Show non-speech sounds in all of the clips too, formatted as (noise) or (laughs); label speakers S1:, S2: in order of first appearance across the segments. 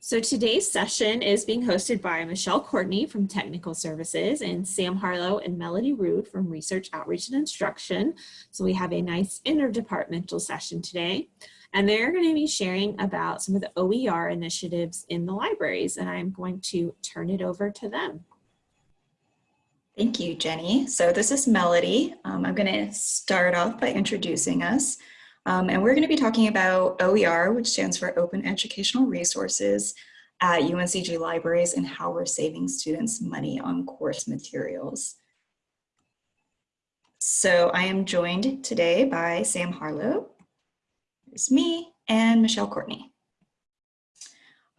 S1: So today's session is being hosted by Michelle Courtney from Technical Services and Sam Harlow and Melody Rude from Research Outreach and Instruction. So we have a nice interdepartmental session today. And they're going to be sharing about some of the OER initiatives in the libraries. And I'm going to turn it over to them.
S2: Thank you, Jenny. So this is Melody. Um, I'm going to start off by introducing us. Um, and we're going to be talking about OER, which stands for Open Educational Resources at UNCG Libraries and how we're saving students money on course materials. So I am joined today by Sam Harlow, there's me, and Michelle Courtney.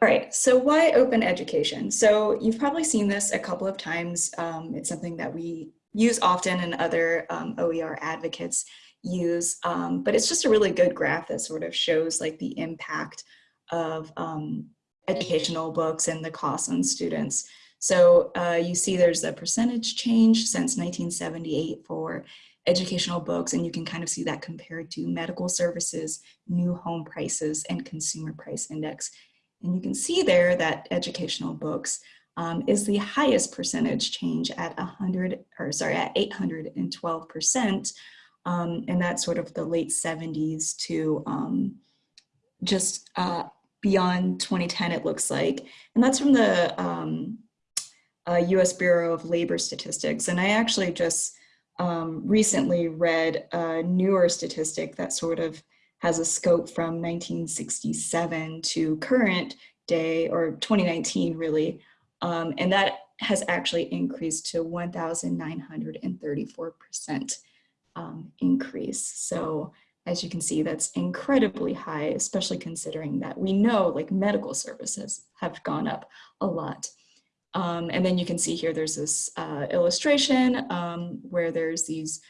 S2: All right, so why open education? So you've probably seen this a couple of times. Um, it's something that we use often and other um, OER advocates use, um, but it's just a really good graph that sort of shows like the impact of um, educational books and the costs on students. So uh, you see there's a percentage change since 1978 for educational books, and you can kind of see that compared to medical services, new home prices, and consumer price index. And you can see there that educational books um, is the highest percentage change at 100, or sorry, at 812 percent um, and that's sort of the late 70s to um, just uh, beyond 2010, it looks like. And that's from the um, uh, US Bureau of Labor Statistics. And I actually just um, recently read a newer statistic that sort of has a scope from 1967 to current day or 2019 really. Um, and that has actually increased to 1,934% um, increase. So as you can see, that's incredibly high, especially considering that we know like medical services have gone up a lot. Um, and then you can see here, there's this uh, illustration um, where there's these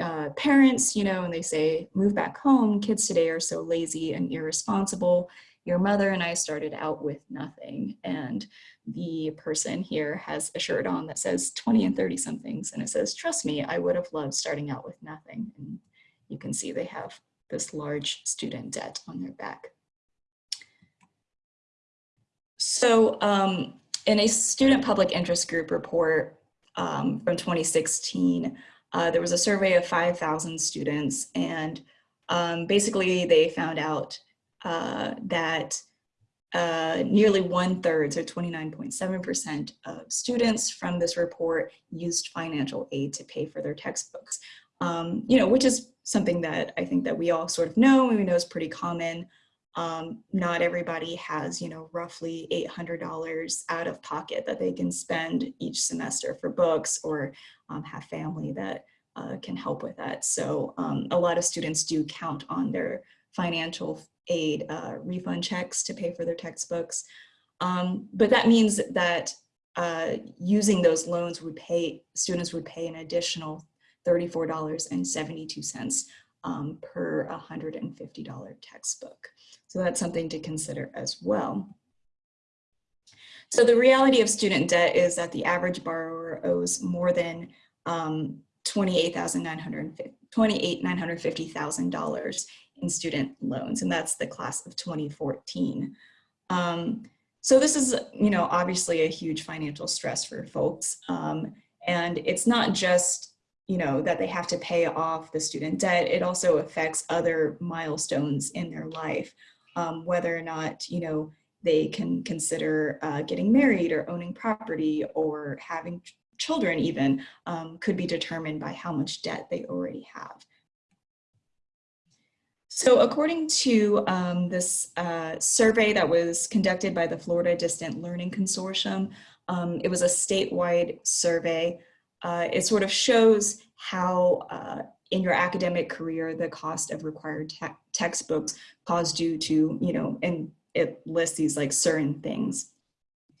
S2: uh, parents, you know, and they say, move back home, kids today are so lazy and irresponsible. Your mother and I started out with nothing. And the person here has a shirt on that says 20 and 30 somethings and it says, trust me, I would have loved starting out with nothing. And you can see they have this large student debt on their back. So um, in a student public interest group report um, from 2016, uh, there was a survey of 5,000 students and um, basically they found out uh, that uh, nearly one third, so 29.7% of students from this report used financial aid to pay for their textbooks. Um, you know, which is something that I think that we all sort of know and we know is pretty common. Um, not everybody has, you know, roughly $800 out of pocket that they can spend each semester for books or um, have family that uh, can help with that. So um, a lot of students do count on their financial aid uh, refund checks to pay for their textbooks. Um, but that means that uh, using those loans would pay, students would pay an additional $34.72 um, per $150 textbook. So that's something to consider as well. So the reality of student debt is that the average borrower owes more than um, $28,950,000 in student loans, and that's the class of 2014. Um, so this is, you know, obviously a huge financial stress for folks. Um, and it's not just, you know, that they have to pay off the student debt, it also affects other milestones in their life, um, whether or not, you know, they can consider uh, getting married or owning property or having children even um, could be determined by how much debt they already have. So according to um, this uh, survey that was conducted by the Florida Distance Learning Consortium, um, it was a statewide survey. Uh, it sort of shows how uh, in your academic career, the cost of required te textbooks caused you to, you know, and it lists these like certain things.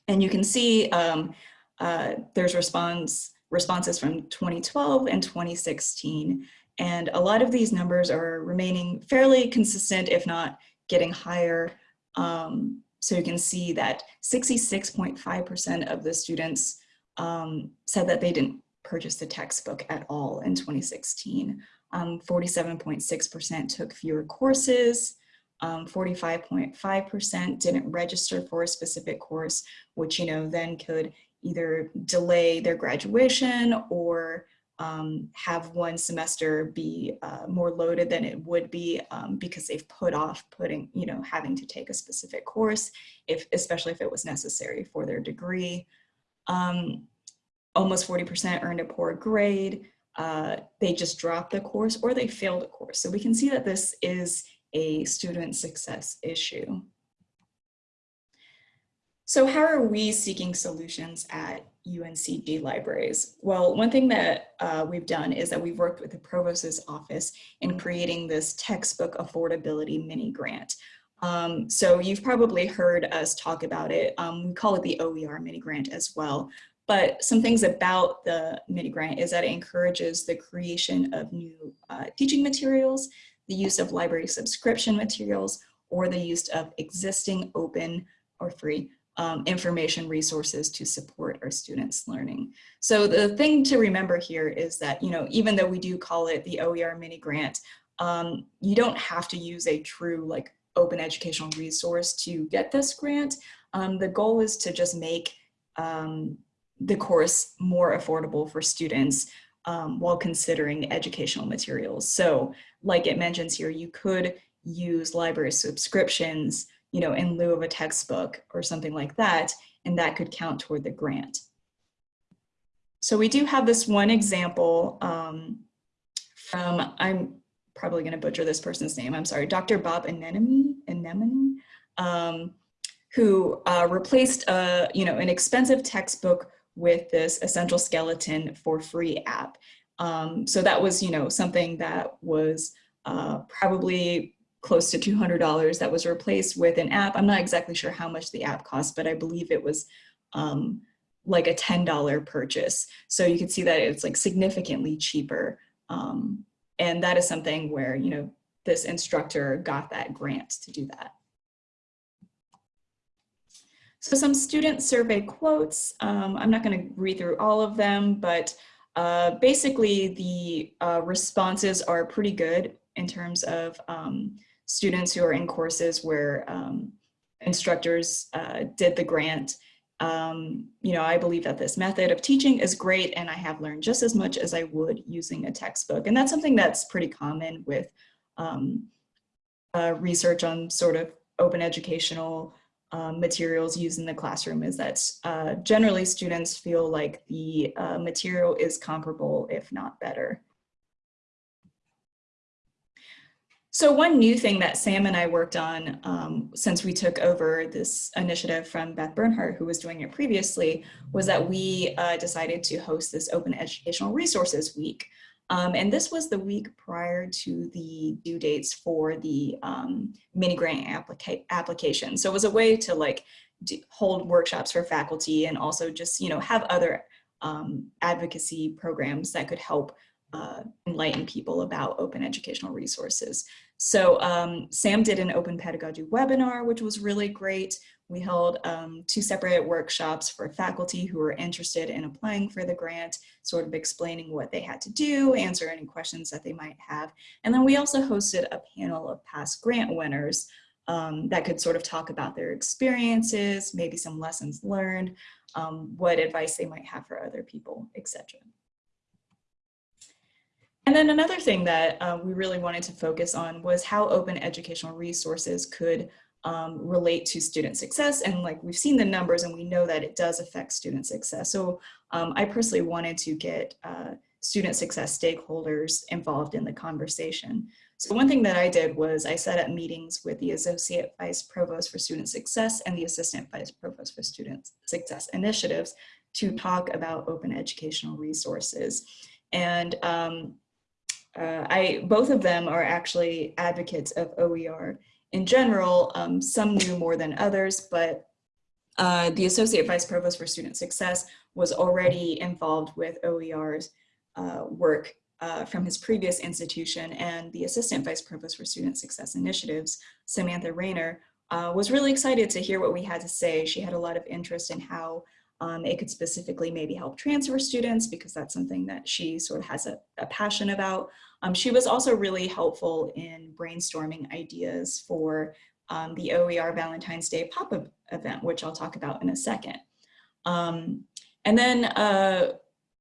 S2: And you can see um, uh, there's response responses from 2012 and 2016. And a lot of these numbers are remaining fairly consistent, if not getting higher. Um, so you can see that 66.5% of the students um, said that they didn't purchase the textbook at all in 2016. 47.6% um, took fewer courses. 45.5% didn't register for a specific course, which, you know, then could either delay their graduation or um, have one semester be uh, more loaded than it would be um, because they've put off putting, you know, having to take a specific course, if especially if it was necessary for their degree. Um, almost 40% earned a poor grade. Uh, they just dropped the course or they failed a course. So we can see that this is a student success issue. So how are we seeking solutions at UNCG libraries? Well, one thing that uh, we've done is that we've worked with the provost's office in creating this textbook affordability mini grant. Um, so you've probably heard us talk about it. Um, we call it the OER mini grant as well. But some things about the mini grant is that it encourages the creation of new uh, teaching materials, the use of library subscription materials, or the use of existing open or free um, information resources to support our students' learning. So the thing to remember here is that, you know, even though we do call it the OER mini grant, um, you don't have to use a true like open educational resource to get this grant. Um, the goal is to just make um, the course more affordable for students um, while considering educational materials. So like it mentions here, you could use library subscriptions you know, in lieu of a textbook or something like that, and that could count toward the grant. So we do have this one example um, from, I'm probably gonna butcher this person's name, I'm sorry, Dr. Bob Anemone, Anemone um, who uh, replaced a, you know, an expensive textbook with this essential skeleton for free app. Um, so that was, you know, something that was uh, probably close to $200 that was replaced with an app. I'm not exactly sure how much the app cost, but I believe it was um, like a $10 purchase. So you can see that it's like significantly cheaper. Um, and that is something where, you know, this instructor got that grant to do that. So some student survey quotes, um, I'm not gonna read through all of them, but uh, basically the uh, responses are pretty good in terms of um, students who are in courses where um, instructors uh, did the grant. Um, you know, I believe that this method of teaching is great and I have learned just as much as I would using a textbook. And that's something that's pretty common with um, uh, research on sort of open educational um, materials used in the classroom is that uh, generally students feel like the uh, material is comparable, if not better. So one new thing that Sam and I worked on um, since we took over this initiative from Beth Bernhardt, who was doing it previously, was that we uh, decided to host this Open Educational Resources Week. Um, and this was the week prior to the due dates for the um, mini grant applica application. So it was a way to like hold workshops for faculty and also just, you know, have other um, advocacy programs that could help uh, enlighten people about open educational resources. So um, Sam did an open pedagogy webinar, which was really great. We held um, two separate workshops for faculty who were interested in applying for the grant, sort of explaining what they had to do, answer any questions that they might have. And then we also hosted a panel of past grant winners um, that could sort of talk about their experiences, maybe some lessons learned, um, what advice they might have for other people, etc. And then another thing that uh, we really wanted to focus on was how open educational resources could um, relate to student success. And like we've seen the numbers and we know that it does affect student success. So um, I personally wanted to get uh, student success stakeholders involved in the conversation. So one thing that I did was I set up meetings with the Associate Vice Provost for Student Success and the Assistant Vice Provost for Student Success Initiatives to talk about open educational resources. And um, uh, I both of them are actually advocates of OER in general. Um, some knew more than others, but uh, the Associate Vice Provost for Student Success was already involved with OER's uh, work uh, from his previous institution and the Assistant Vice Provost for Student Success Initiatives, Samantha Rayner, uh, was really excited to hear what we had to say. She had a lot of interest in how Um, it could specifically maybe help transfer students because that's something that she sort of has a, a passion about. Um, she was also really helpful in brainstorming ideas for um, the OER Valentine's Day pop-up event, which I'll talk about in a second. Um, and then uh,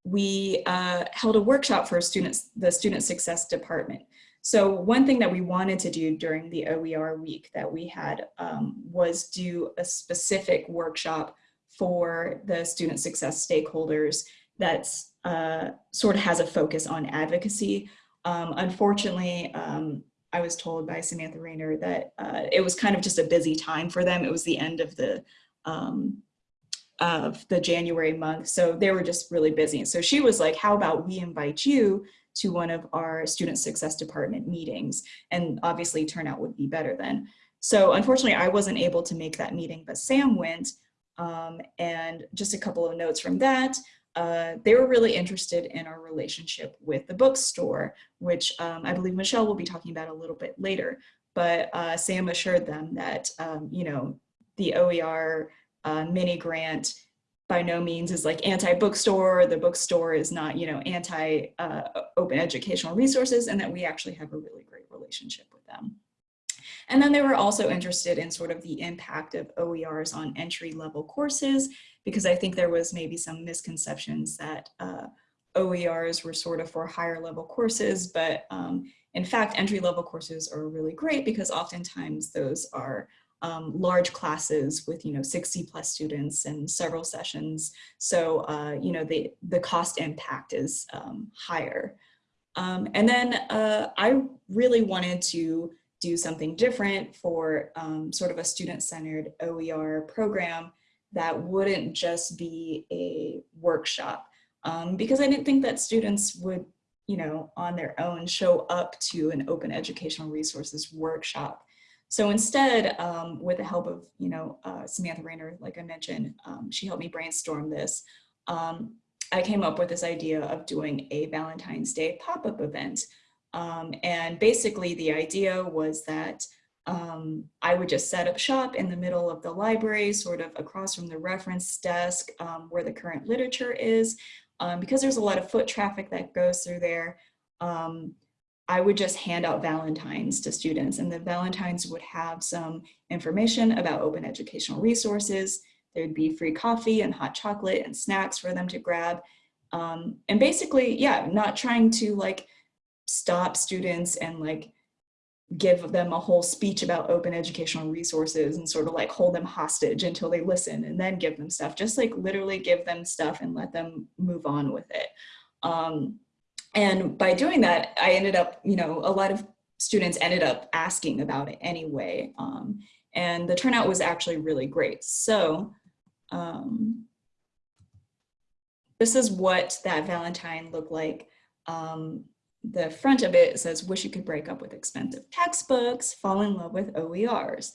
S2: we uh, held a workshop for students, the Student Success Department. So one thing that we wanted to do during the OER week that we had um, was do a specific workshop for the student success stakeholders that's uh, sort of has a focus on advocacy. Um, unfortunately, um, I was told by Samantha Rayner that uh, it was kind of just a busy time for them. It was the end of the um, of the January month. So they were just really busy. So she was like, how about we invite you to one of our student success department meetings? And obviously turnout would be better then. So unfortunately, I wasn't able to make that meeting, but Sam went. Um, and just a couple of notes from that. Uh, they were really interested in our relationship with the bookstore, which um, I believe Michelle will be talking about a little bit later. But uh, Sam assured them that, um, you know, the OER uh, mini grant by no means is like anti-bookstore. The bookstore is not, you know, anti-open uh, educational resources and that we actually have a really great relationship with them. And then they were also interested in sort of the impact of OERs on entry level courses, because I think there was maybe some misconceptions that uh, OERs were sort of for higher level courses, but um, in fact, entry level courses are really great because oftentimes those are um, large classes with, you know, 60 plus students and several sessions. So, uh, you know, the, the cost impact is um, higher. Um, and then uh, I really wanted to do something different for um, sort of a student-centered OER program that wouldn't just be a workshop. Um, because I didn't think that students would, you know, on their own show up to an open educational resources workshop. So instead, um, with the help of, you know, uh, Samantha Rayner, like I mentioned, um, she helped me brainstorm this. Um, I came up with this idea of doing a Valentine's Day pop-up event um, and basically the idea was that um, I would just set up shop in the middle of the library, sort of across from the reference desk um, where the current literature is. Um, because there's a lot of foot traffic that goes through there, um, I would just hand out Valentines to students and the Valentines would have some information about open educational resources. There'd be free coffee and hot chocolate and snacks for them to grab. Um, and basically, yeah, not trying to like stop students and like give them a whole speech about open educational resources and sort of like hold them hostage until they listen and then give them stuff. Just like literally give them stuff and let them move on with it. Um, and by doing that i ended up you know a lot of students ended up asking about it anyway um, and the turnout was actually really great. So um, this is what that valentine looked like. Um, the front of it says, wish you could break up with expensive textbooks, fall in love with OERs.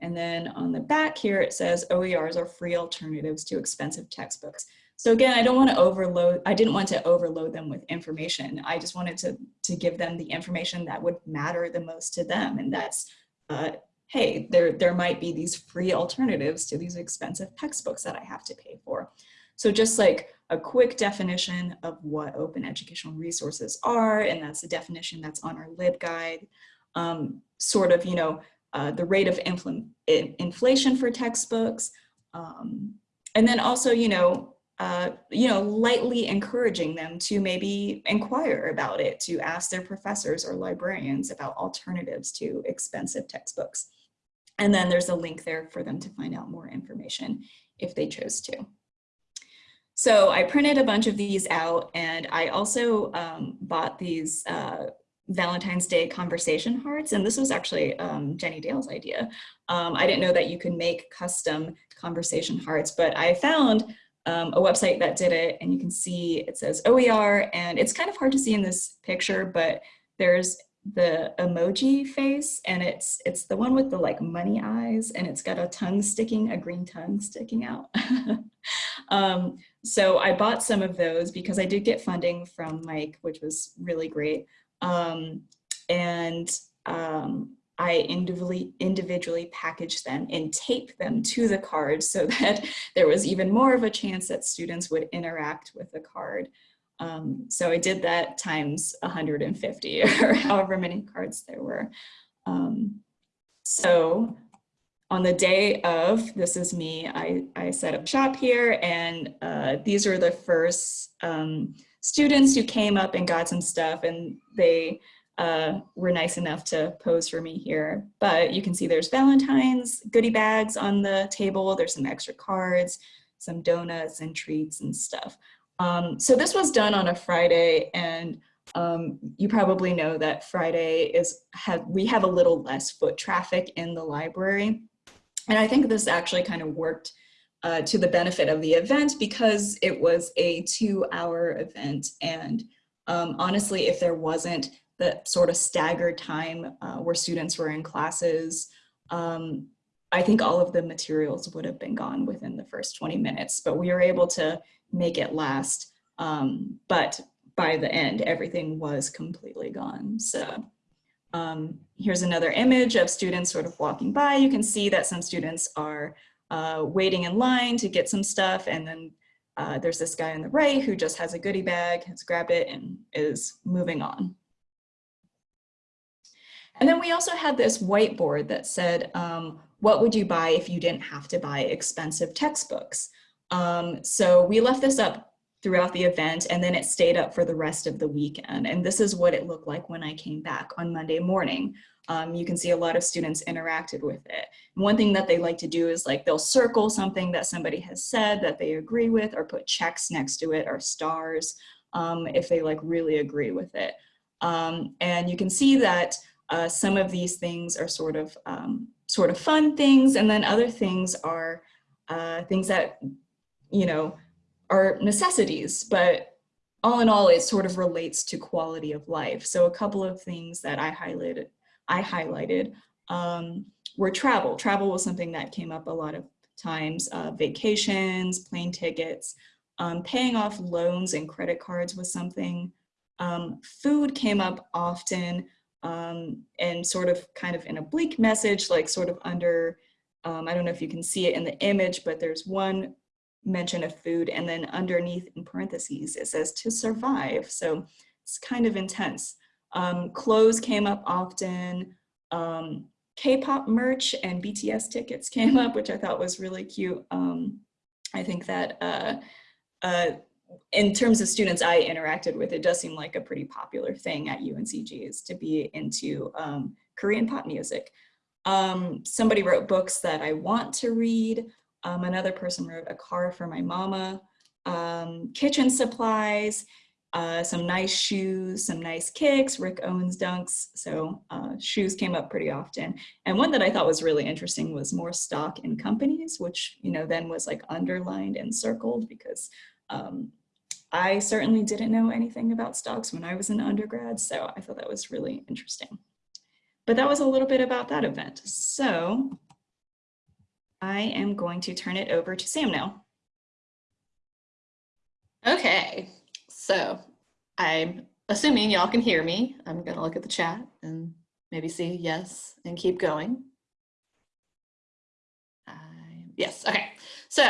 S2: And then on the back here, it says OERs are free alternatives to expensive textbooks. So again, I don't want to overload, I didn't want to overload them with information. I just wanted to, to give them the information that would matter the most to them. And that's, uh, hey, there, there might be these free alternatives to these expensive textbooks that I have to pay for. So just like a quick definition of what open educational resources are, and that's the definition that's on our LibGuide. Um, sort of, you know, uh, the rate of infl inflation for textbooks, um, and then also, you know, uh, you know, lightly encouraging them to maybe inquire about it, to ask their professors or librarians about alternatives to expensive textbooks. And then there's a link there for them to find out more information if they chose to. So I printed a bunch of these out and I also um, bought these uh, Valentine's Day conversation hearts. And this was actually um, Jenny Dale's idea. Um, I didn't know that you can make custom conversation hearts, but I found um, a website that did it and you can see it says OER and it's kind of hard to see in this picture, but there's the emoji face and it's it's the one with the like money eyes and it's got a tongue sticking a green tongue sticking out (laughs) um, so I bought some of those because I did get funding from Mike which was really great um, and um, I individually, individually packaged them and taped them to the card so (laughs) that there was even more of a chance that students would interact with the card. Um, so I did that times 150 (laughs) or however many cards there were. Um, so on the day of, this is me, I, I set up shop here and uh, these are the first um, students who came up and got some stuff and they uh, were nice enough to pose for me here. But you can see there's Valentine's goodie bags on the table. There's some extra cards, some donuts and treats and stuff. Um, so this was done on a Friday and um, you probably know that Friday is have we have a little less foot traffic in the library. And I think this actually kind of worked uh, to the benefit of the event because it was a two hour event. And um, honestly, if there wasn't the sort of staggered time uh, where students were in classes, um, I think all of the materials would have been gone within the first 20 minutes, but we were able to make it last. Um, but by the end, everything was completely gone. So um, here's another image of students sort of walking by. You can see that some students are uh, waiting in line to get some stuff. And then uh, there's this guy on the right who just has a goodie bag, has grabbed it and is moving on. And then we also had this whiteboard that said, um, what would you buy if you didn't have to buy expensive textbooks? Um, so we left this up throughout the event and then it stayed up for the rest of the weekend. And this is what it looked like when I came back on Monday morning. Um, you can see a lot of students interacted with it. And one thing that they like to do is like they'll circle something that somebody has said that they agree with or put checks next to it or stars um, if they like really agree with it. Um, and you can see that uh, some of these things are sort of um, sort of fun things and then other things are uh, things that you know, are necessities, but all in all, it sort of relates to quality of life. So a couple of things that I highlighted, I highlighted um, were travel. Travel was something that came up a lot of times, uh, vacations, plane tickets, um, paying off loans and credit cards was something. Um, food came up often um, and sort of kind of in a bleak message, like sort of under, um, I don't know if you can see it in the image, but there's one mention of food and then underneath in parentheses it says to survive. So it's kind of intense. Um, clothes came up often. Um, k-pop merch and bts tickets (laughs) came up which i thought was really cute. Um, i think that uh, uh, in terms of students i interacted with it does seem like a pretty popular thing at uncg is to be into um, korean pop music. Um, somebody wrote books that i want to read um, another person wrote a car for my mama, um, kitchen supplies, uh, some nice shoes, some nice kicks, Rick Owens dunks. So uh, shoes came up pretty often. And one that I thought was really interesting was more stock in companies, which, you know, then was like underlined and circled because um, I certainly didn't know anything about stocks when I was an undergrad. So I thought that was really interesting. But that was a little bit about that event. So I am going to turn it over to Sam now.
S3: Okay, so I'm assuming y'all can hear me. I'm gonna look at the chat and maybe see yes and keep going. Yes, okay. So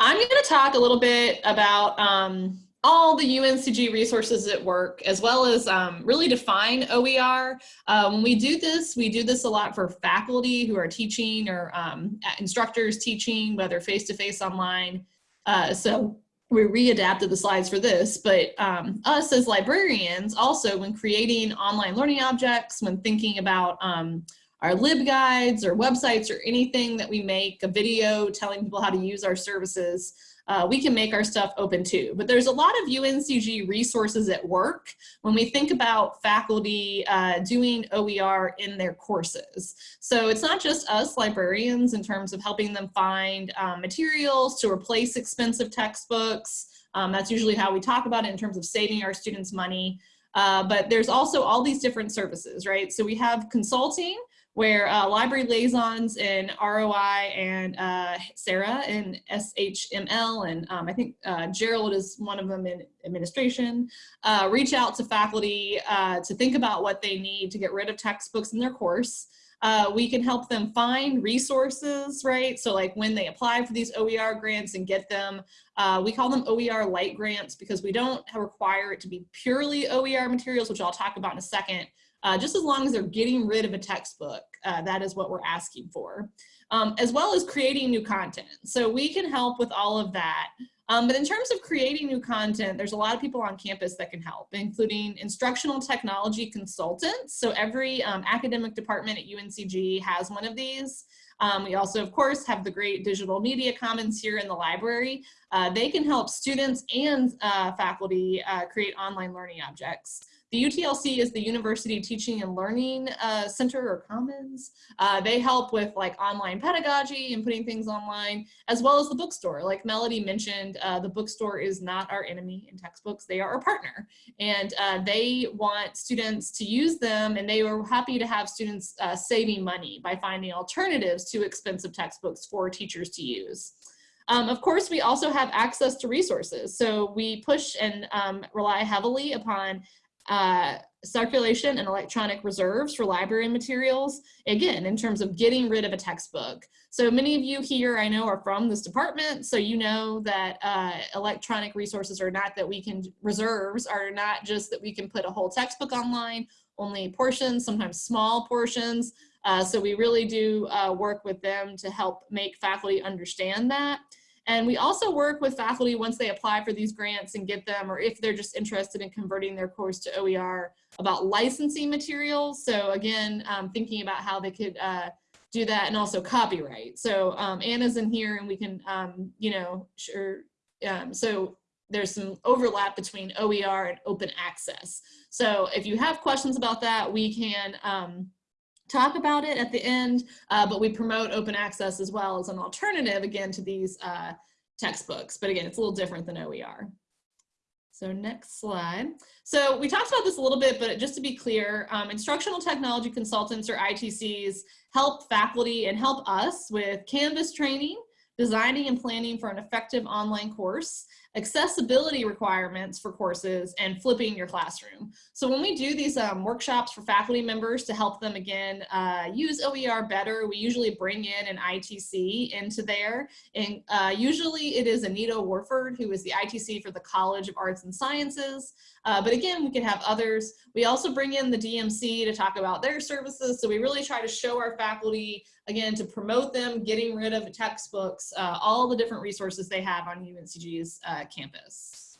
S3: I'm gonna talk a little bit about um, all the UNCG resources at work, as well as um, really define OER. Uh, when we do this, we do this a lot for faculty who are teaching or um, instructors teaching, whether face-to-face -face online. Uh, so we readapted the slides for this, but um, us as librarians also when creating online learning objects, when thinking about um, our LibGuides or websites or anything that we make, a video telling people how to use our services, uh, we can make our stuff open too. But there's a lot of UNCG resources at work when we think about faculty uh, doing OER in their courses. So it's not just us librarians in terms of helping them find um, materials to replace expensive textbooks. Um, that's usually how we talk about it in terms of saving our students money. Uh, but there's also all these different services, right? So we have consulting, where uh, library liaisons in ROI and uh, Sarah in SHML, and um, I think uh, Gerald is one of them in administration, uh, reach out to faculty uh, to think about what they need to get rid of textbooks in their course. Uh, we can help them find resources, right? So like when they apply for these OER grants and get them, we call them OER light grants because we don't require it to be purely OER materials, which I'll talk about in a second. Uh, just as long as they're getting rid of a textbook, uh, that is what we're asking for, um, as well as creating new content. So we can help with all of that. Um, but in terms of creating new content, there's a lot of people on campus that can help, including instructional technology consultants. So every um, academic department at UNCG has one of these. Um, we also, of course, have the great digital media commons here in the library. Uh, they can help students and uh, faculty uh, create online learning objects. The UTLC is the University Teaching and Learning uh, Center or Commons. Uh, they help with like online pedagogy and putting things online, as well as the bookstore. Like Melody mentioned, uh, the bookstore is not our enemy in textbooks, they are our partner. And uh, they want students to use them and they were happy to have students uh, saving money by finding alternatives to expensive textbooks for teachers to use. Um, of course, we also have access to resources. So we push and um, rely heavily upon uh, circulation and electronic reserves for library materials, again, in terms of getting rid of a textbook. So many of you here I know are from this department, so you know that uh, electronic resources are not that we can, reserves are not just that we can put a whole textbook online, only portions, sometimes small portions. Uh, so we really do uh, work with them to help make faculty understand that. And we also work with faculty once they apply for these grants and get them, or if they're just interested in converting their course to OER about licensing materials. So again, um, thinking about how they could uh, do that and also copyright. So um, Anna's in here and we can, um, you know, sure. Um, so there's some overlap between OER and open access. So if you have questions about that, we can um, talk about it at the end, uh, but we promote open access as well as an alternative, again, to these uh, textbooks. But again, it's a little different than OER. So next slide. So we talked about this a little bit, but just to be clear, um, instructional technology consultants or ITCs help faculty and help us with Canvas training, designing and planning for an effective online course, accessibility requirements for courses, and flipping your classroom. So when we do these um, workshops for faculty members to help them again uh, use OER better, we usually bring in an ITC into there. And uh, usually it is Anita Warford, who is the ITC for the College of Arts and Sciences. Uh, but again, we can have others. We also bring in the DMC to talk about their services. So we really try to show our faculty, again, to promote them, getting rid of textbooks, uh, all the different resources they have on UNCG's uh, campus.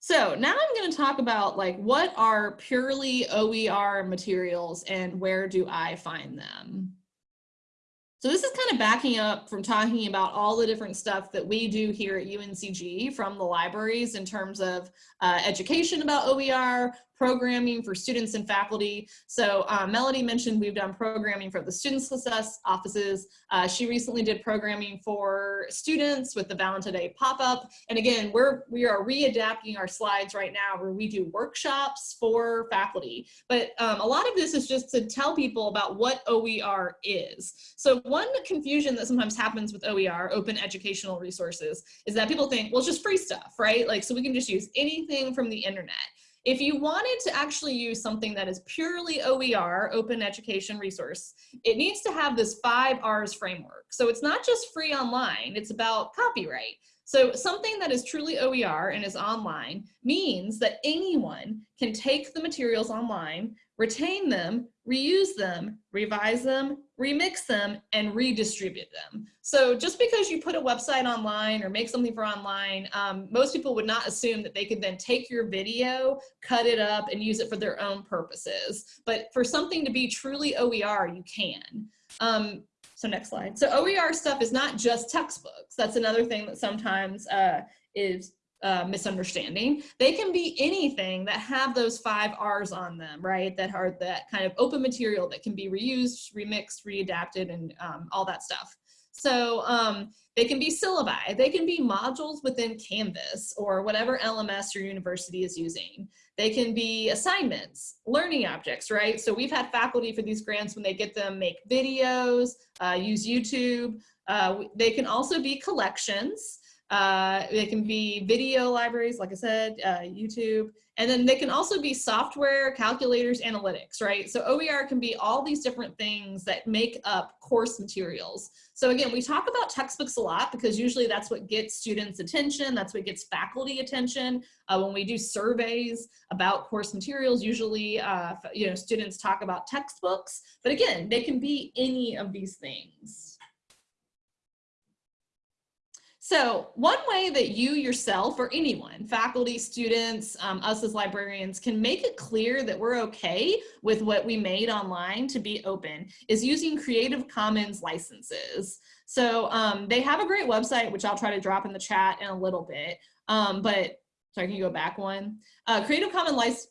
S3: So now I'm going to talk about like what are purely OER materials and where do I find them? So this is kind of backing up from talking about all the different stuff that we do here at UNCG from the libraries in terms of uh, education about OER, programming for students and faculty. So uh, Melody mentioned we've done programming for the student success offices. Uh, she recently did programming for students with the Valentine Day pop-up. And again, we're, we are readapting our slides right now where we do workshops for faculty. But um, a lot of this is just to tell people about what OER is. So one confusion that sometimes happens with OER, open educational resources, is that people think, well, it's just free stuff, right? Like, so we can just use anything from the internet. If you wanted to actually use something that is purely OER, open education resource, it needs to have this five R's framework. So it's not just free online, it's about copyright. So something that is truly OER and is online means that anyone can take the materials online, retain them, reuse them, revise them, remix them, and redistribute them. So just because you put a website online or make something for online, um, most people would not assume that they could then take your video, cut it up, and use it for their own purposes. But for something to be truly OER, you can. Um, so next slide. So OER stuff is not just textbooks. That's another thing that sometimes uh, is uh, misunderstanding. They can be anything that have those five R's on them, right? That are that kind of open material that can be reused, remixed, readapted, and um, all that stuff. So um, they can be syllabi, they can be modules within Canvas or whatever LMS your university is using. They can be assignments, learning objects, right? So we've had faculty for these grants when they get them make videos, uh, use YouTube. Uh, they can also be collections. Uh, they can be video libraries, like I said, uh, YouTube, and then they can also be software, calculators, analytics, right? So OER can be all these different things that make up course materials. So again, we talk about textbooks a lot because usually that's what gets students attention, that's what gets faculty attention. Uh, when we do surveys about course materials, usually uh, you know students talk about textbooks, but again, they can be any of these things. So one way that you yourself or anyone, faculty, students, um, us as librarians can make it clear that we're okay with what we made online to be open is using Creative Commons licenses. So um, they have a great website, which I'll try to drop in the chat in a little bit. Um, but sorry, can you go back one? Uh, Creative Commons license.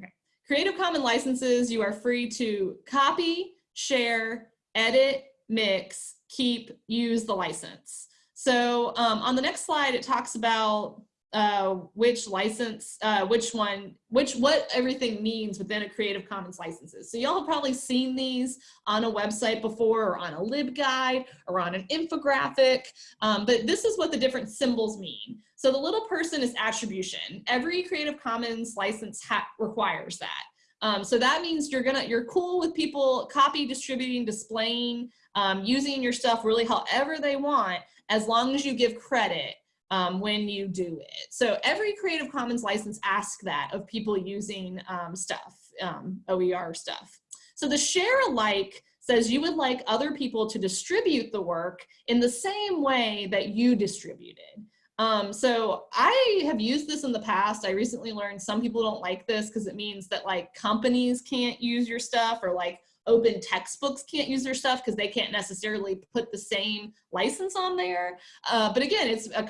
S3: Okay. Creative Commons licenses, you are free to copy, share, edit, mix, keep, use the license. So um, on the next slide, it talks about uh, which license, uh, which one, which what everything means within a Creative Commons licenses. So y'all have probably seen these on a website before or on a LibGuide or on an infographic, um, but this is what the different symbols mean. So the little person is attribution. Every Creative Commons license requires that. Um, so that means you're gonna, you're cool with people copy, distributing, displaying, um, using your stuff really however they want, as long as you give credit um, when you do it. So every Creative Commons license asks that of people using um, stuff, um, OER stuff. So the share alike says you would like other people to distribute the work in the same way that you distributed. Um, so I have used this in the past. I recently learned some people don't like this because it means that like companies can't use your stuff or like open textbooks can't use their stuff because they can't necessarily put the same license on there. Uh, but again, it's a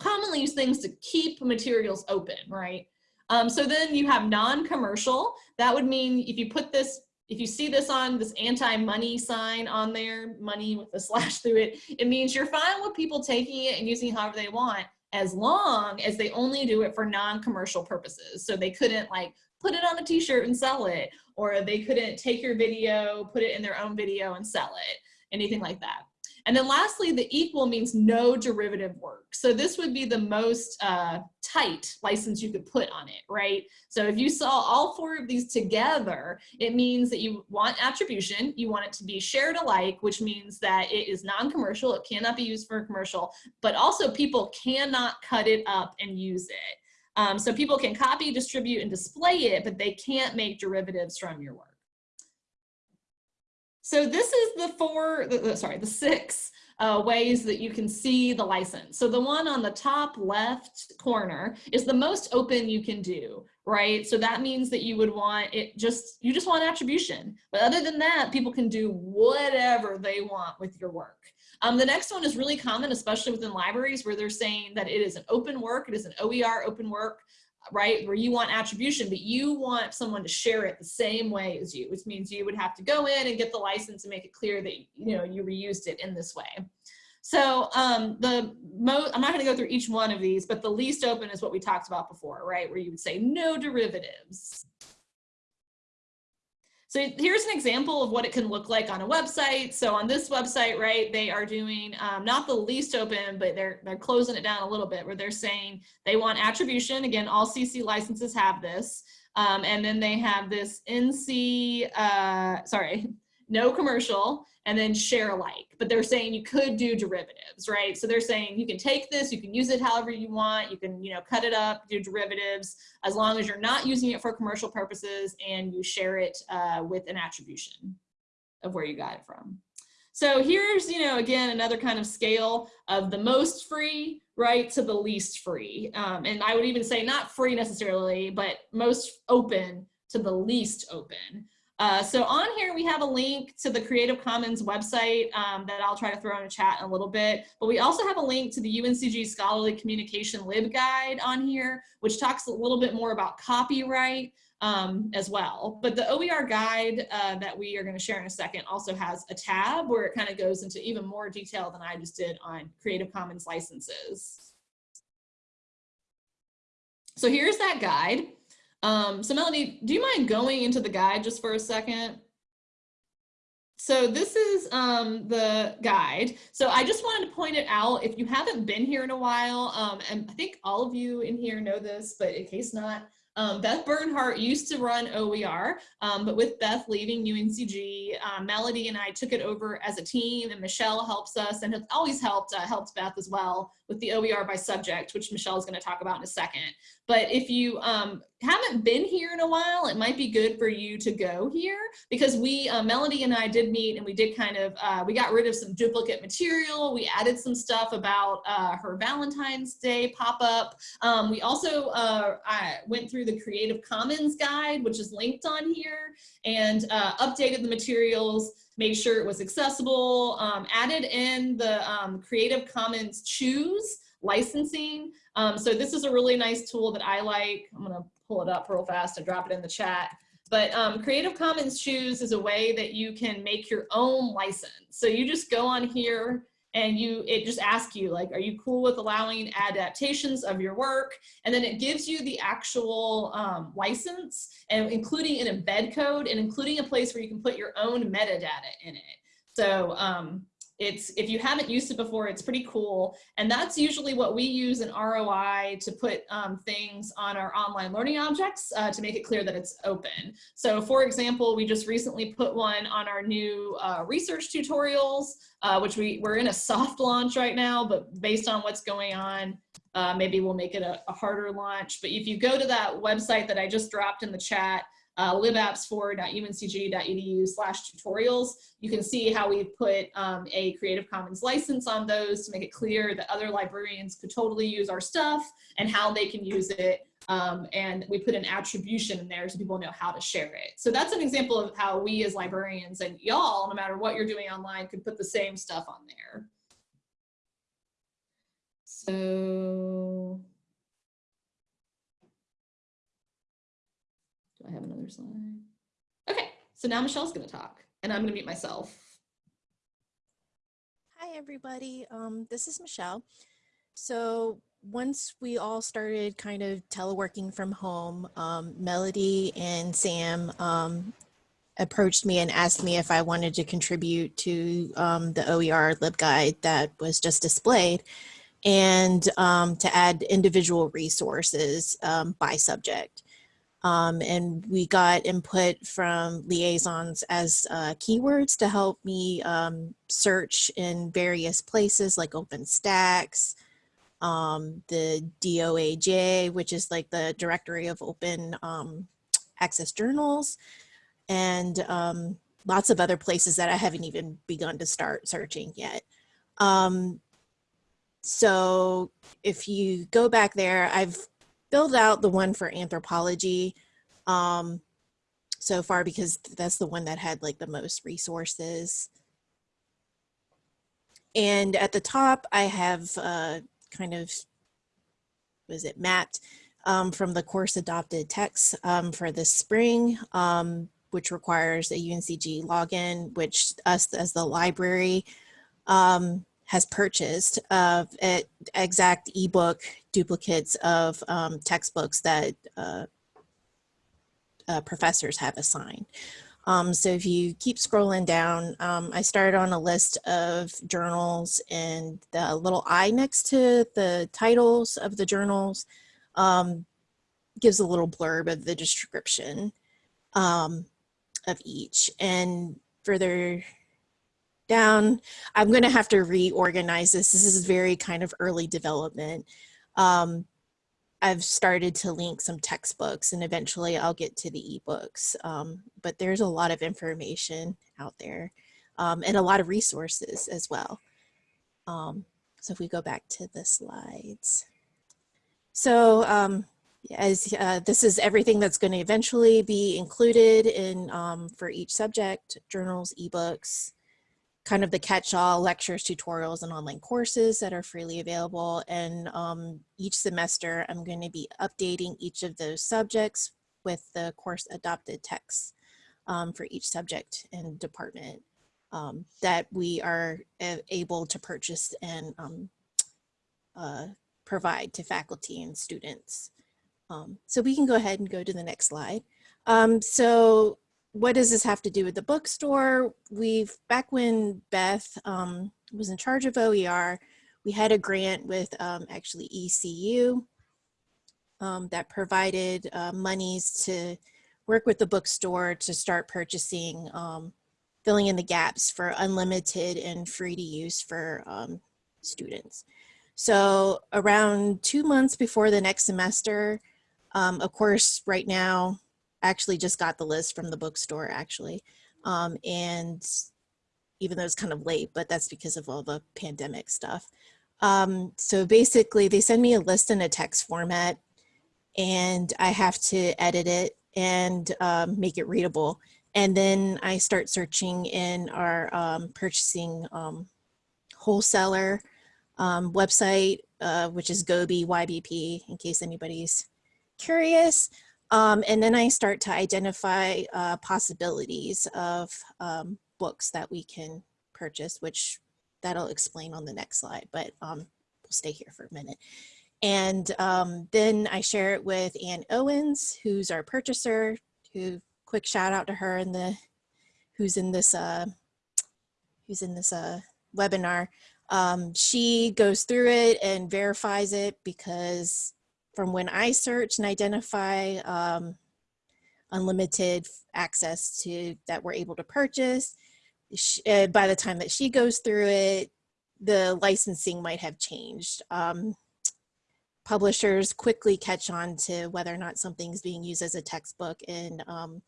S3: commonly used things to keep materials open, right? Um, so then you have non-commercial. That would mean if you put this, if you see this on this anti-money sign on there, money with a slash through it, it means you're fine with people taking it and using it however they want as long as they only do it for non-commercial purposes. So they couldn't like put it on a t-shirt and sell it, or they couldn't take your video, put it in their own video and sell it, anything like that. And then lastly, the equal means no derivative work. So this would be the most uh, tight license you could put on it, right? So if you saw all four of these together, it means that you want attribution, you want it to be shared alike, which means that it is non-commercial, it cannot be used for commercial, but also people cannot cut it up and use it. Um, so people can copy, distribute, and display it, but they can't make derivatives from your work. So this is the four, the, the, sorry, the six uh, ways that you can see the license. So the one on the top left corner is the most open you can do, right? So that means that you would want it just, you just want attribution. But other than that, people can do whatever they want with your work. Um, the next one is really common, especially within libraries where they're saying that it is an open work, it is an OER open work, right? Where you want attribution, but you want someone to share it the same way as you, which means you would have to go in and get the license and make it clear that you know you reused it in this way. So um, the most, I'm not gonna go through each one of these, but the least open is what we talked about before, right? Where you would say no derivatives. So here's an example of what it can look like on a website. So on this website, right, they are doing um, not the least open, but they're they're closing it down a little bit where they're saying they want attribution. Again, all CC licenses have this. Um, and then they have this NC, uh, sorry, no commercial, and then share alike. But they're saying you could do derivatives, right? So they're saying you can take this, you can use it however you want, you can, you know, cut it up, do derivatives, as long as you're not using it for commercial purposes and you share it uh, with an attribution of where you got it from. So here's, you know, again, another kind of scale of the most free, right, to the least free. Um, and I would even say not free necessarily, but most open to the least open. Uh, so on here, we have a link to the Creative Commons website um, that I'll try to throw in a chat in a little bit. But we also have a link to the UNCG Scholarly Communication LibGuide on here, which talks a little bit more about copyright um, as well. But the OER guide uh, that we are going to share in a second also has a tab where it kind of goes into even more detail than I just did on Creative Commons licenses. So here's that guide. Um, so Melanie, do you mind going into the guide just for a second? so this is um, the guide. So I just wanted to point it out. If you haven't been here in a while, um, and I think all of you in here know this, but in case not, um, Beth Bernhardt used to run OER, um, but with Beth leaving UNCG, uh, Melody and I took it over as a team and Michelle helps us and has always helped, uh, helped Beth as well with the OER by subject, which Michelle is going to talk about in a second. But if you um, haven't been here in a while, it might be good for you to go here because we, uh, Melody and I did meet and we did kind of, uh, we got rid of some duplicate material. We added some stuff about uh, her Valentine's Day pop-up. Um, we also uh, I went through the Creative Commons guide, which is linked on here, and uh, updated the materials made sure it was accessible, um, added in the um, Creative Commons choose licensing. Um, so this is a really nice tool that I like. I'm gonna pull it up real fast and drop it in the chat. But um, Creative Commons choose is a way that you can make your own license. So you just go on here and you it just asks you like are you cool with allowing adaptations of your work? And then it gives you the actual um, license and including an embed code and including a place where you can put your own metadata in it. So um, it's if you haven't used it before it's pretty cool. And that's usually what we use in ROI to put um, things on our online learning objects uh, to make it clear that it's open. So for example we just recently put one on our new uh, research tutorials uh, which we we're in a soft launch right now but based on what's going on uh, maybe we'll make it a, a harder launch. But if you go to that website that I just dropped in the chat uh, libapps4.uncg.edu slash tutorials. You can see how we've put um, a Creative Commons license on those to make it clear that other librarians could totally use our stuff and how they can use it. Um, and we put an attribution in there so people know how to share it. So that's an example of how we as librarians and y'all, no matter what you're doing online, could put the same stuff on there. So I have another slide? Okay, so now Michelle's gonna talk and I'm gonna mute myself.
S4: Hi, everybody. Um, this is Michelle. So once we all started kind of teleworking from home, um, Melody and Sam um, approached me and asked me if I wanted to contribute to um, the OER LibGuide that was just displayed and um, to add individual resources um, by subject. Um, and we got input from liaisons as uh, keywords to help me um, search in various places like OpenStax, um, the DOAJ, which is like the directory of open um, access journals, and um, lots of other places that I haven't even begun to start searching yet. Um, so if you go back there, I've filled out the one for anthropology um, so far because that's the one that had like the most resources. And at the top, I have uh, kind of, was it mapped um, from the course adopted text um, for this spring, um, which requires a UNCG login, which us as the library um, has purchased uh, exact ebook duplicates of um, textbooks that uh, uh, professors have assigned. Um, so if you keep scrolling down, um, I started on a list of journals and the little I next to the titles of the journals um, gives a little blurb of the description um, of each. And further down. I'm going to have to reorganize this. This is very kind of early development. Um, I've started to link some textbooks and eventually I'll get to the ebooks. Um, but there's a lot of information out there um, and a lot of resources as well. Um, so if we go back to the slides. So um, as uh, this is everything that's going to eventually be included in um, for each subject, journals, ebooks, kind of the catch-all lectures, tutorials, and online courses that are freely available. And um, each semester, I'm going to be updating each of those subjects with the course adopted texts um, for each subject and department um, that we are able to purchase and um, uh, provide to faculty and students. Um, so we can go ahead and go to the next slide. Um, so what does this have to do with the bookstore? We've, back when Beth um, was in charge of OER, we had a grant with um, actually ECU um, that provided uh, monies to work with the bookstore to start purchasing, um, filling in the gaps for unlimited and free to use for um, students. So around two months before the next semester, um, of course, right now, actually just got the list from the bookstore actually. Um, and even though it's kind of late, but that's because of all the pandemic stuff. Um, so basically they send me a list in a text format and I have to edit it and um, make it readable. And then I start searching in our um, purchasing um, wholesaler um, website, uh, which is Gobi YBP, in case anybody's curious. Um, and then I start to identify uh, possibilities of um, books that we can purchase, which that'll explain on the next slide, but um, we'll stay here for a minute. And um, then I share it with Ann Owens, who's our purchaser, who quick shout out to her in the, who's in this, uh, who's in this uh, webinar. Um, she goes through it and verifies it because from when I search and identify um, unlimited access to that we're able to purchase, she, uh, by the time that she goes through it, the licensing might have changed. Um, publishers quickly catch on to whether or not something's being used as a textbook and um,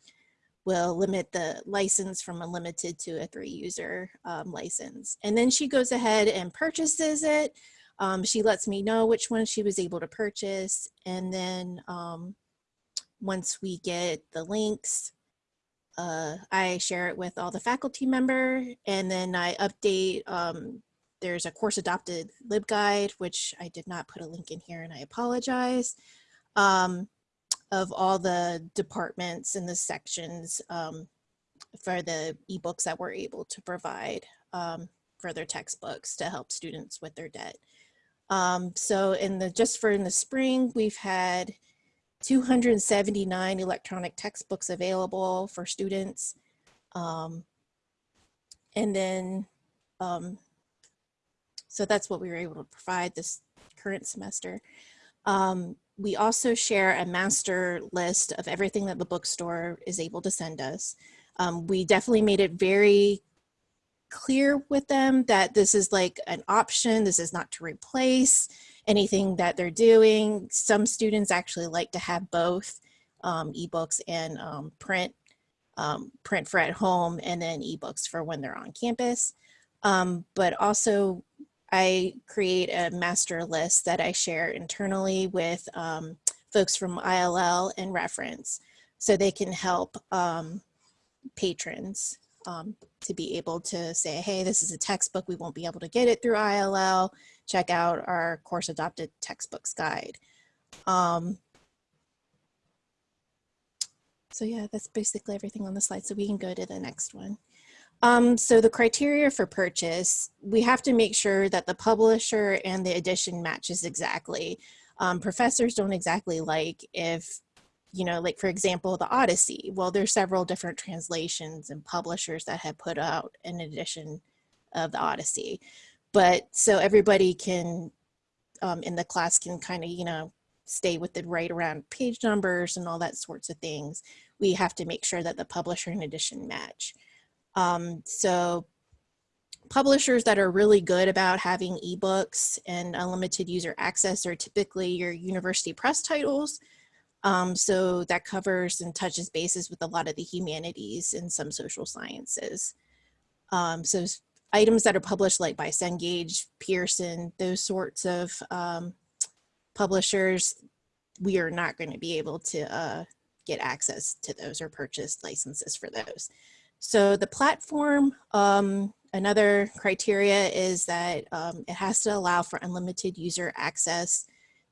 S4: will limit the license from unlimited to a three user um, license. And then she goes ahead and purchases it. Um, she lets me know which one she was able to purchase. And then um, once we get the links, uh, I share it with all the faculty member and then I update um, there's a course adopted LibGuide, which I did not put a link in here and I apologize, um, of all the departments and the sections um, for the ebooks that we're able to provide um, for their textbooks to help students with their debt. Um, so in the just for in the spring, we've had 279 electronic textbooks available for students. Um, and then um, so that's what we were able to provide this current semester. Um, we also share a master list of everything that the bookstore is able to send us. Um, we definitely made it very clear with them that this is like an option. This is not to replace anything that they're doing. Some students actually like to have both um, ebooks and um, print, um, print for at home and then ebooks for when they're on campus. Um, but also I create a master list that I share internally with um, folks from ILL and reference so they can help um, patrons to be able to say, hey, this is a textbook, we won't be able to get it through ILL, check out our course adopted textbooks guide. Um, so yeah, that's basically everything on the slide. So we can go to the next one. Um, so the criteria for purchase, we have to make sure that the publisher and the edition matches exactly. Um, professors don't exactly like if, you know, like for example, the Odyssey. Well, there's several different translations and publishers that have put out an edition of the Odyssey. But so everybody can, um, in the class can kind of, you know, stay with it right around page numbers and all that sorts of things. We have to make sure that the publisher and edition match. Um, so publishers that are really good about having ebooks and unlimited user access are typically your university press titles. Um, so that covers and touches bases with a lot of the humanities and some social sciences. Um, so items that are published like by Cengage, Pearson, those sorts of um, publishers, we are not going to be able to uh, get access to those or purchase licenses for those. So the platform, um, another criteria is that um, it has to allow for unlimited user access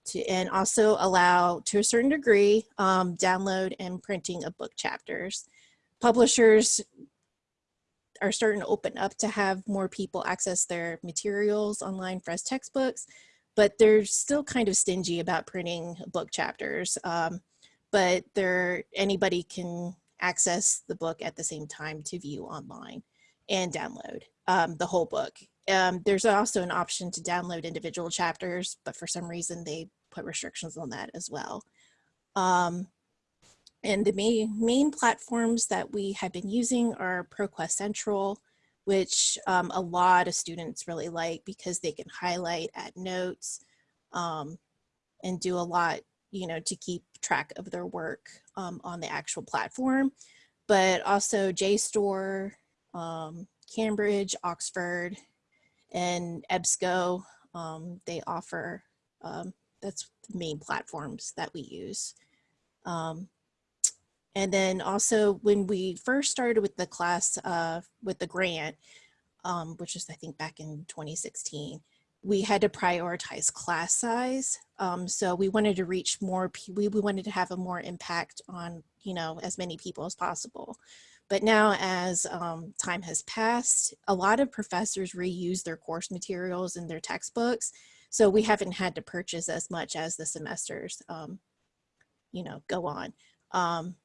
S4: to, and also allow to a certain degree um, download and printing of book chapters. Publishers are starting to open up to have more people access their materials online for as textbooks, but they're still kind of stingy about printing book chapters. Um, but there, anybody can access the book at the same time to view online and download um, the whole book. Um, there's also an option to download individual chapters, but for some reason they put restrictions on that as well. Um, and the main, main platforms that we have been using are ProQuest Central, which um, a lot of students really like because they can highlight, add notes, um, and do a lot, you know, to keep track of their work um, on the actual platform. But also JSTOR, um, Cambridge, Oxford, and EBSCO, um, they offer, um, that's the main platforms that we use. Um, and then also when we first started with the class, uh, with the grant, um, which is I think back in 2016, we had to prioritize class size. Um, so we wanted to reach more, we, we wanted to have a more impact on, you know, as many people as possible. But now as um, time has passed, a lot of professors reuse their course materials in their textbooks. So we haven't had to purchase as much as the semesters, um, you know, go on. Um,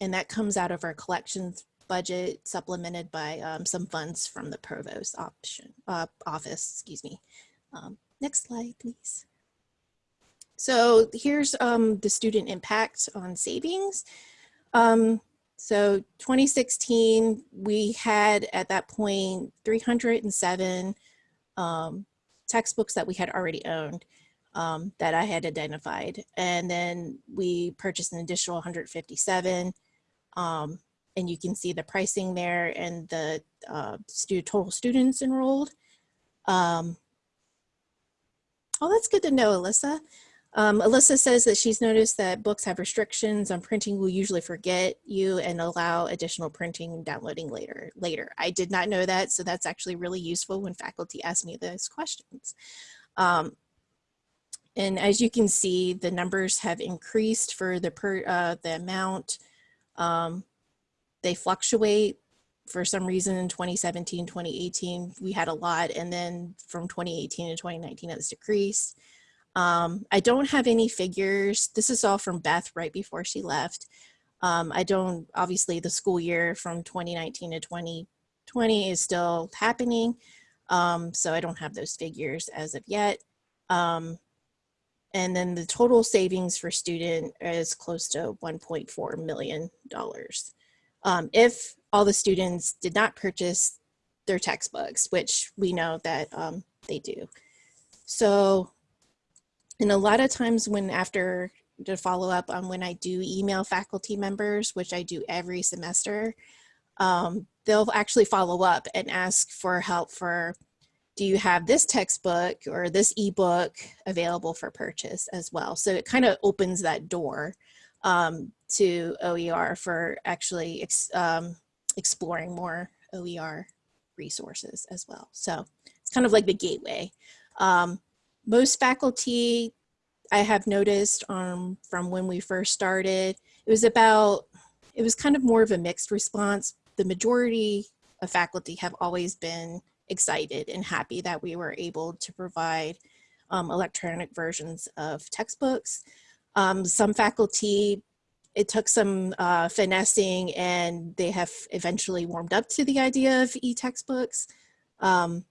S4: and that comes out of our collections budget supplemented by um, some funds from the provost option uh, office, excuse me. Um, next slide, please. So here's um, the student impact on savings. Um, so 2016, we had at that point 307 um, textbooks that we had already owned um, that I had identified. And then we purchased an additional 157 um, and you can see the pricing there and the uh, stu total students enrolled. Um, oh, that's good to know, Alyssa. Um, Alyssa says that she's noticed that books have restrictions on printing will usually forget you and allow additional printing and downloading later. Later, I did not know that, so that's actually really useful when faculty ask me those questions. Um, and as you can see, the numbers have increased for the per uh, the amount um, they fluctuate for some reason in 2017, 2018, we had a lot. And then from 2018 to 2019, it's decreased. Um, I don't have any figures. This is all from Beth right before she left. Um, I don't, obviously the school year from 2019 to 2020 is still happening. Um, so I don't have those figures as of yet. Um, and then the total savings for student is close to $1.4 million. Um, if all the students did not purchase their textbooks, which we know that um, they do. So, and a lot of times when after to follow up on when I do email faculty members, which I do every semester, um, they'll actually follow up and ask for help for do you have this textbook or this ebook available for purchase as well? So it kind of opens that door um, to OER for actually ex um, exploring more OER resources as well. So it's kind of like the gateway. Um, most faculty I have noticed um, from when we first started, it was about, it was kind of more of a mixed response. The majority of faculty have always been excited and happy that we were able to provide um, electronic versions of textbooks. Um, some faculty, it took some uh, finessing and they have eventually warmed up to the idea of e-textbooks. Um,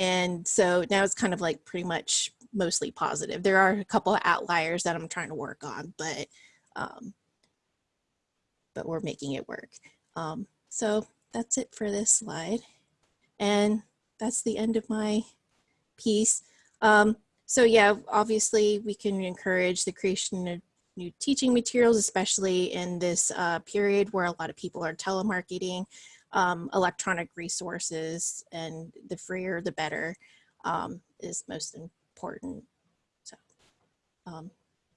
S4: and so now it's kind of like pretty much mostly positive. There are a couple of outliers that I'm trying to work on, but um, but we're making it work. Um, so that's it for this slide. And that's the end of my piece. Um, so yeah, obviously we can encourage the creation of new teaching materials, especially in this uh, period where a lot of people are telemarketing, um, electronic resources, and the freer the better um, is most important. So um,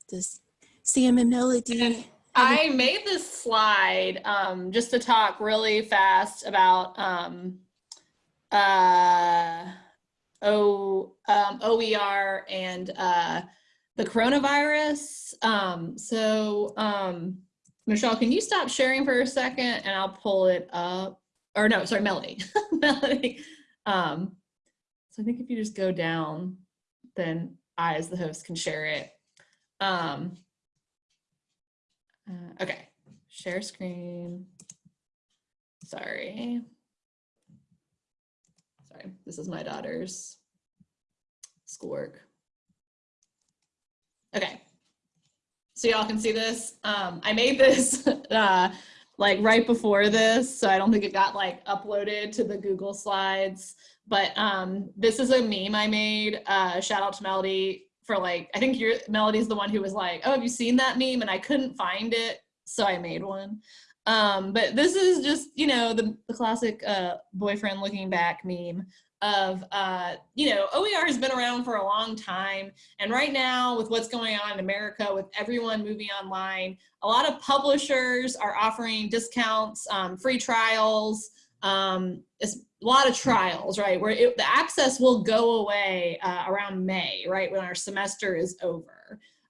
S4: does Sam and Melody
S3: I made this slide um, just to talk really fast about um, uh, o, um, OER and uh, the coronavirus. Um, so um, Michelle, can you stop sharing for a second and I'll pull it up. Or no, sorry, Melody. (laughs) Melody. Um, so I think if you just go down, then I as the host can share it. Um, uh, okay, share screen. Sorry. Sorry, this is my daughter's schoolwork. Okay. So y'all can see this. Um, I made this (laughs) uh, like right before this, so I don't think it got like uploaded to the Google Slides. But um, this is a meme I made. Uh, shout out to Melody for like, I think your Melody's the one who was like, oh, have you seen that meme? And I couldn't find it, so I made one. Um, but this is just, you know, the, the classic uh, boyfriend looking back meme of, uh, you know, OER has been around for a long time. And right now with what's going on in America, with everyone moving online, a lot of publishers are offering discounts, um, free trials, um, it's a lot of trials, right? Where it, the access will go away uh, around May, right? When our semester is over.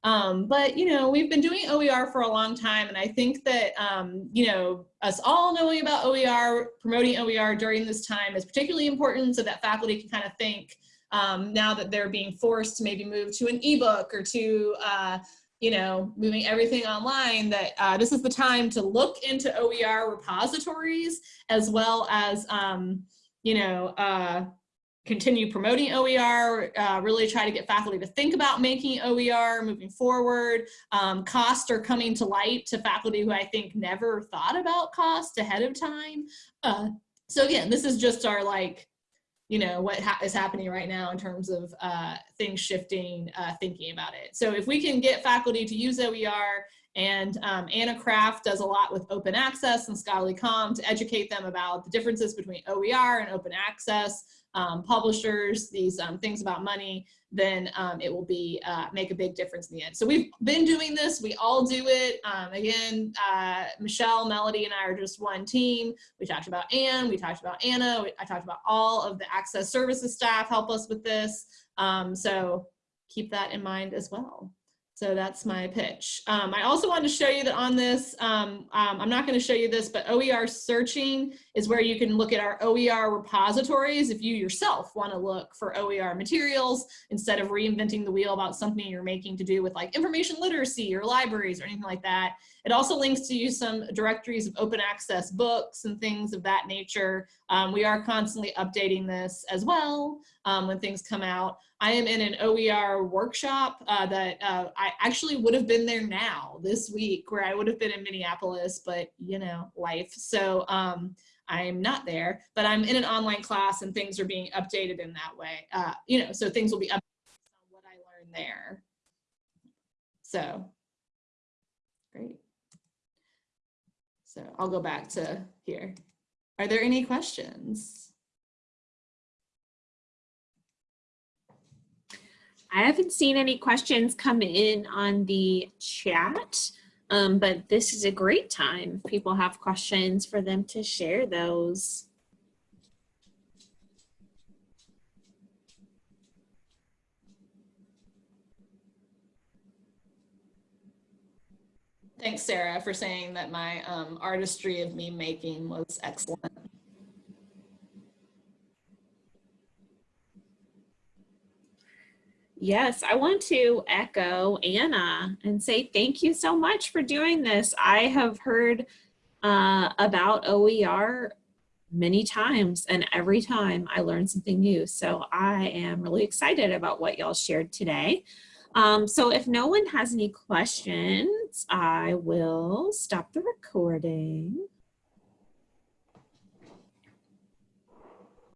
S3: Um, but, you know, we've been doing OER for a long time. And I think that, um, you know, us all knowing about OER, promoting OER during this time is particularly important so that faculty can kind of think um, now that they're being forced to maybe move to an ebook or to, uh, you know, moving everything online, that uh, this is the time to look into OER repositories as well as, um, you know, uh, continue promoting OER, uh, really try to get faculty to think about making OER moving forward. Um, costs are coming to light to faculty who I think never thought about cost ahead of time. Uh, so again, this is just our like, you know, what ha is happening right now in terms of uh, things shifting, uh, thinking about it. So if we can get faculty to use OER and um, Anna Kraft does a lot with open access and scholarly.com to educate them about the differences between OER and open access um, publishers, these um, things about money, then um, it will be uh, make a big difference in the end. So we've been doing this. We all do it. Um, again, uh, Michelle, Melody, and I are just one team. We talked about Ann. We talked about Anna. I talked about all of the access services staff help us with this. Um, so keep that in mind as well. So that's my pitch. Um, I also wanted to show you that on this, um, um, I'm not going to show you this, but OER searching is where you can look at our OER repositories if you yourself want to look for OER materials instead of reinventing the wheel about something you're making to do with like information literacy or libraries or anything like that. It also links to you some directories of open access books and things of that nature. Um, we are constantly updating this as well um, when things come out. I am in an OER workshop uh, that uh, I actually would have been there now this week where I would have been in Minneapolis, but you know, life. So um, I'm not there, but I'm in an online class and things are being updated in that way. Uh, you know, so things will be updated on what I learned there. So, great. So I'll go back to here. Are there any questions?
S1: I haven't seen any questions come in on the chat, um, but this is a great time. If people have questions for them to share those.
S3: Thanks, Sarah, for saying that my um, artistry of meme making was excellent.
S1: Yes, I want to echo Anna and say thank you so much for doing this. I have heard uh, about OER many times and every time I learn something new. So I am really excited about what y'all shared today. Um, so if no one has any questions, I will stop the recording.